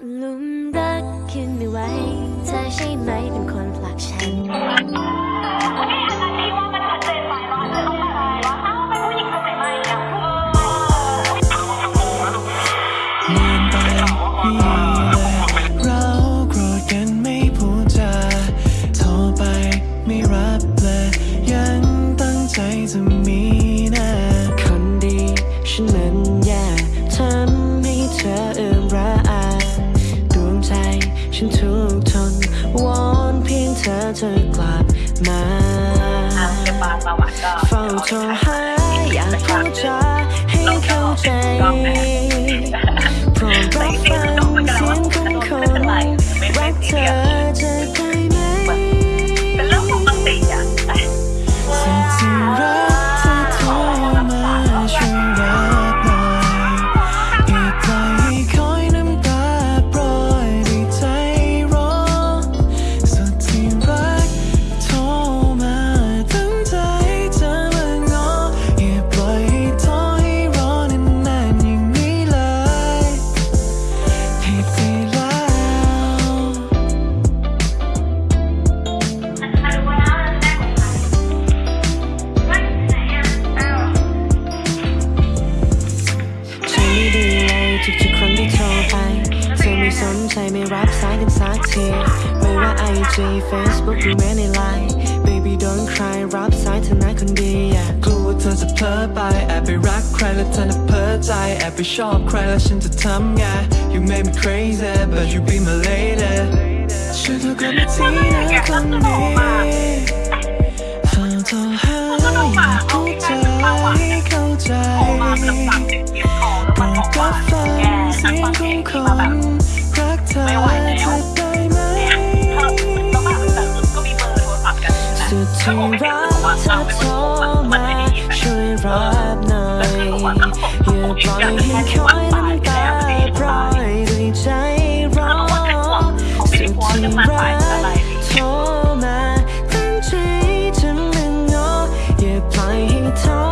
หลุมรักขึ้นไม่ไหวเธอใช่ไหมเป็นคนผลักฉันนานไปนี่แหละเราโกรธกันไม่พูดจาโทรไปไม่รับเลยยังตั้งใจจะมีนะคนดีฉันมันแย่ทำให้เธอเอื่อมระอา ฉันทุกข์ทนวอนเพียงเธอเธอกลับมาจะปาสวัสดิ์ก็เฝ้าโทรหา สนใจไม่รับสายกันสักทีไม่ว่า IG Facebook หรือแม้ในไลน์ Baby don't cry รับสายเธอนะคนดีอย่ากลัวเธอจะเพ้อไปแอบไปรักใครแล้วเธอน่ะเพ้อใจแอบไปชอบใครแล้วฉันจะทำไง You made me crazy but you be my lady ช่วยเธอกลับมาทีนะคนดี งเพลงที่มาแบบไม่ไหวแล้วเนี่ยแล้วแบบก็มีเบอร์โทรศัพท์กันนะแล้วผมก็บอกว่าเราเป็โกงมันไม่ได้ยินแล้วคือผมว่าต้องอย่างแค่ที่วันตายไปล้วไม่ได้ตายแล้วบอกว่าแต่ห่วงเขาไม่ได้โพสต์ยังมาโทรมาตั้งใจจะมึงงออย่าปล่อยให้ท้อ